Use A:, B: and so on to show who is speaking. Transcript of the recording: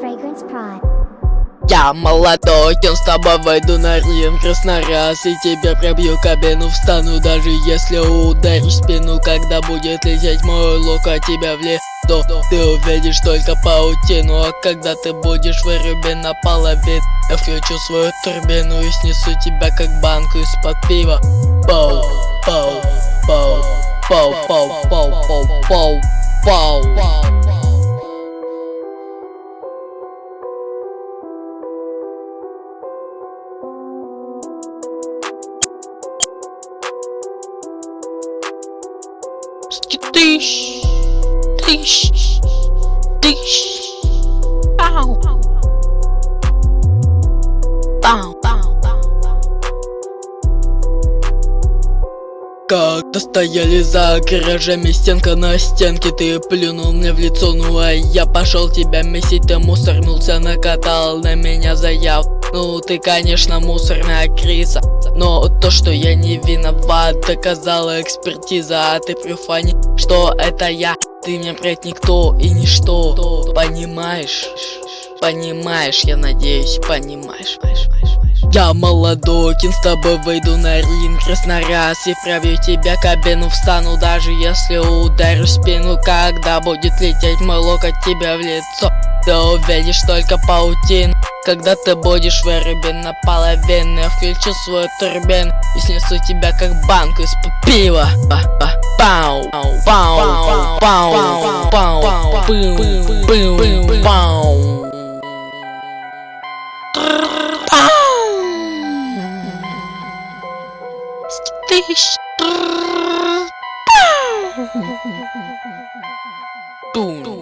A: Fragrance Prod.
B: Я молодой, с тобой войду на рим Краснораз И тебе пробью кабину, встану Даже если ударю спину. Когда будет лететь мой лук, а тебя в лету Ты увидишь только паутину. А когда ты будешь вырублен на половину Я включу свою турбину и снесу тебя как банку из-под пива. Пау, пау, пау, пау, пау, пау, пау, пау, foul. Dish, dish, dish, bow, bow, bow. Как-то стояли за гаражами, стенка на стенке. Ты плюнул мне в лицо, ну а я пошел тебя месить. Ты мусорнулся, накатал на меня заяв Ну ты, конечно, мусорная криса Но то, что я не виноват, доказала экспертиза. А ты при фане, что это я? Ты мне, блять, никто и ничто Понимаешь? Понимаешь, я надеюсь, понимаешь. Я молодой, с тобой выйду на ринг раз И пробью тебя кабину, встану даже если ударю спину Когда будет лететь мой локоть тебе в лицо. Ты увидишь только паутин когда ты будешь вырубен наполовину Я включу свою турбину и снесу тебя как банку из-под пива. Пау, пау, пау, пау, пау, пау, пау This. tun.